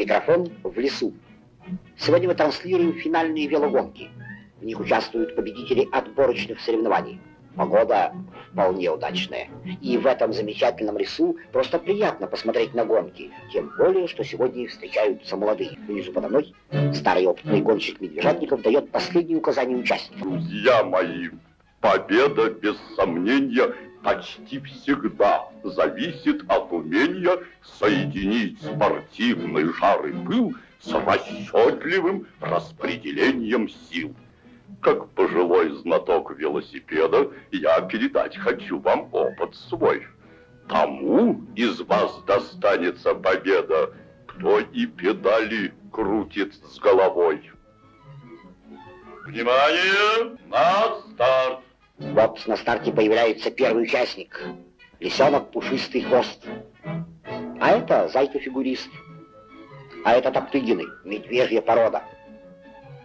Микрофон в лесу. Сегодня мы транслируем финальные велогонки. В них участвуют победители отборочных соревнований. Погода вполне удачная. И в этом замечательном лесу просто приятно посмотреть на гонки. Тем более, что сегодня встречаются молодые. Внизу подо мной старый опытный гонщик Медвежатников дает последние указания участникам. Друзья мои, победа без сомнения почти всегда зависит от умения соединить спортивный жар и пыл с расчетливым распределением сил. Как пожилой знаток велосипеда, я передать хочу вам опыт свой. Тому из вас достанется победа, кто и педали крутит с головой. Внимание! На старт! Вот на старте появляется первый участник. Лисенок пушистый хвост. А это зайка-фигурист. А это Топтыгины, медвежья порода.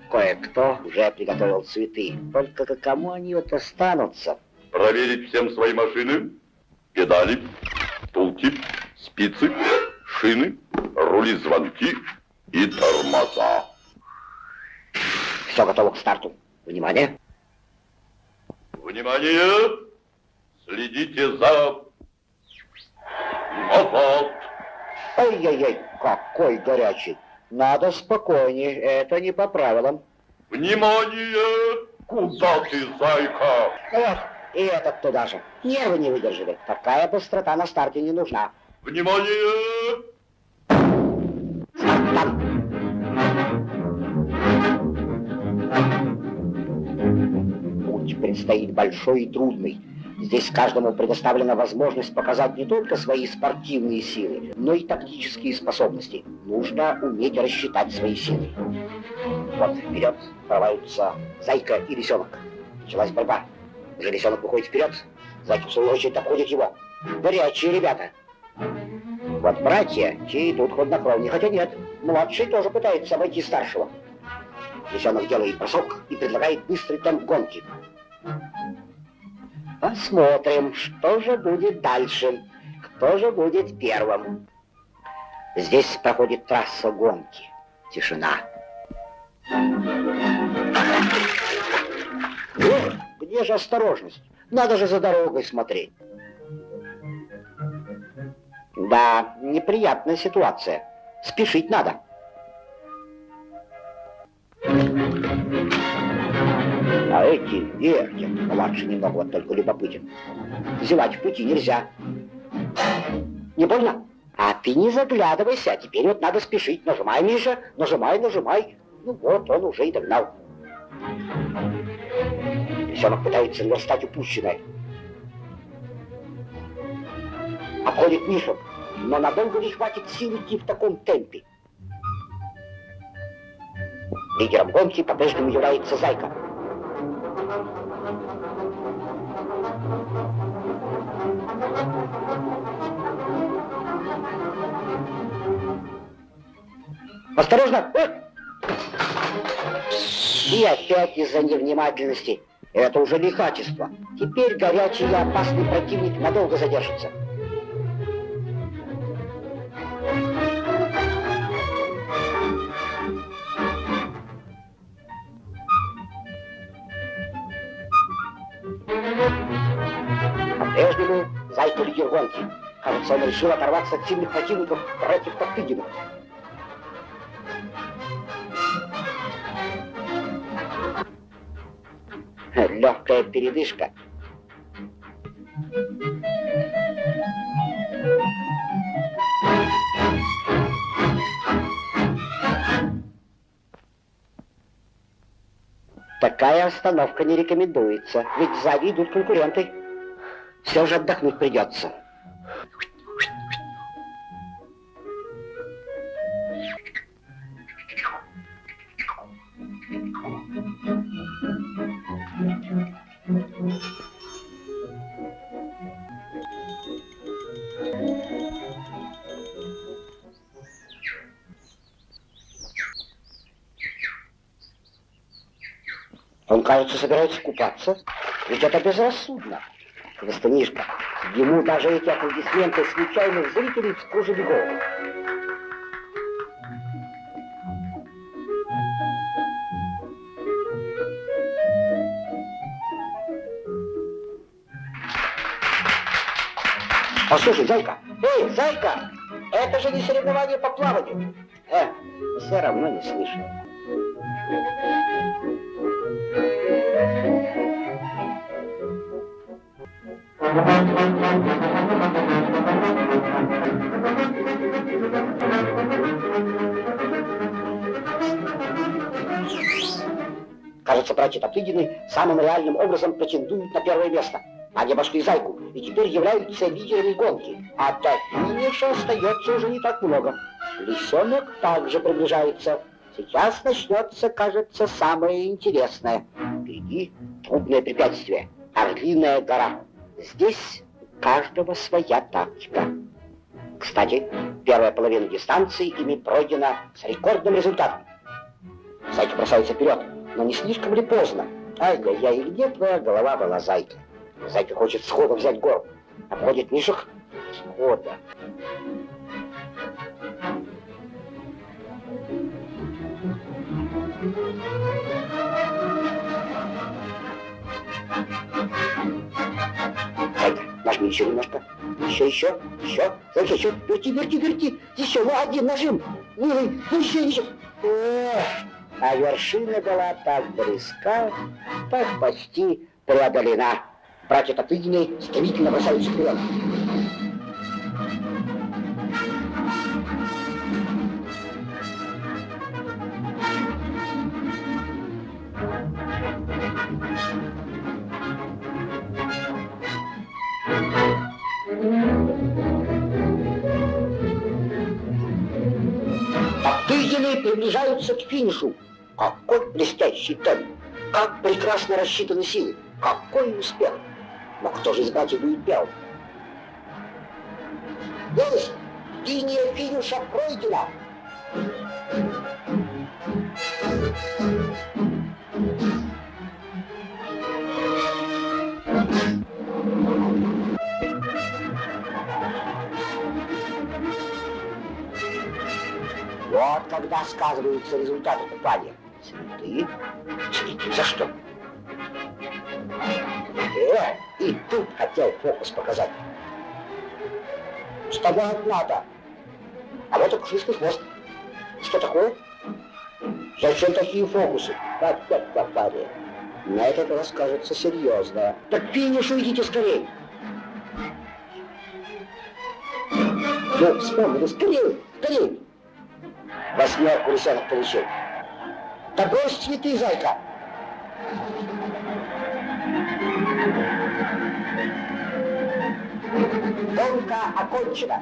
Кое-кто уже приготовил цветы. Только к кому они вот останутся? Проверить всем свои машины, педали, втулки, спицы, шины, рули звонки и тормоза. Все готово к старту. Внимание! Внимание! Следите за... Назад! Ой-ой-ой, какой горячий! Надо спокойнее, это не по правилам. Внимание! Куда ты, зайка? Вот, и этот туда же. Нервы не выдержали. Такая быстрота на старте не нужна. Внимание! Там. Путь предстоит большой и трудный. Здесь каждому предоставлена возможность показать не только свои спортивные силы, но и тактические способности. Нужно уметь рассчитать свои силы. Вот вперед прорываются Зайка и Лисенок. Началась борьба. Уже Лисенок выходит вперед. Зайка в свою очередь обходит его. Горячие ребята. Вот братья, те идут хладнокровнее, хотя нет. Младший тоже пытается обойти старшего. Лисенок делает бросок и предлагает быстрый темп гонки. Посмотрим, что же будет дальше. Кто же будет первым. Здесь проходит трасса гонки. Тишина. Эх, где же осторожность? Надо же за дорогой смотреть. Да, неприятная ситуация. Спешить надо. А эти вертят. Младший немного вот только любопытен. Зевать в пути нельзя. Не больно? А ты не заглядывайся, а теперь вот надо спешить. Нажимай, Миша, нажимай, нажимай. Ну вот, он уже и догнал. Лисенок пытается наверстать упущенное. Обходит Мишу, но надолго не хватит сил идти в таком темпе. Лидером гонки по-прежнему является Зайка. Осторожно! И опять из-за невнимательности. Это уже лихачество. Теперь горячий и опасный противник надолго задержится. По-прежнему Зайка лидер гонки. Кажется, он решил оторваться от сильных противников против Топтыгина. Легкая передышка. Такая остановка не рекомендуется, ведь сзади идут конкуренты. Все же отдохнуть придется. кажется, собирается купаться. Ведь это безрассудно. Костынишка, ему даже эти аплодисменты случайных зрителей вскружили голову. Послушай, зайка, эй, зайка, это же не соревнование по плаванию. Э, все равно не слышу. Кажется, братья Топтыгины самым реальным образом претендуют на первое место. Они обошли Зайку и теперь являются лидерами гонки. А до финиша остается уже не так много. Лисенок также приближается. Сейчас начнется, кажется, самое интересное. Впереди трудное препятствие. Орлиная гора. Здесь у каждого своя тактика. Кстати, первая половина дистанции ими пройдена с рекордным результатом. Зайка бросается вперед, но не слишком ли поздно? Ай-яй-яй, где твоя голова была, Зайка? Зайка хочет сходу взять гору. Обходит Мишек схода. Еще немножко. Еще, еще, еще. Зайка, еще. Верти, верти, верти. Еще, ну один нажим. Милый, ну еще, еще. Эх, а вершина была так близка, так почти преодолена. Братья Топтыгины стремительно бросаются вперед. Топтыгины приближаются к финишу. Какой блестящий темп! Как прекрасно рассчитаны силы! Какой успех! Но кто же из братьев будет первым? Есть! Линия финиша пройдена! Вот когда сказываются результаты купания. Цветы за что? Э, и тут хотел фокус показать. Вставать надо. А вот и пушистый хвост. Что такое? Зачем такие фокусы? Так, так, парень. На этот раз кажется серьезно. Так к финишу идите скорее. Ну, вспомнили, скорее, скорее. Восьмерку лисенок получил. Да брось цветы, зайка. Гонка окончена.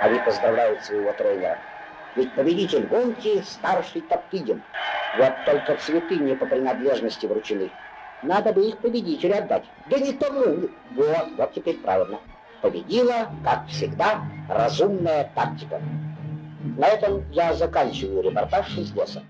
Они поздравляют своего тренера. Ведь победитель гонки старший Топтыгин. Вот только цветы не по принадлежности вручены. Надо бы их победителю отдать. Да не тому. Вот, вот теперь правильно. Победила, как всегда, разумная тактика. На этом я заканчиваю репортаж из леса.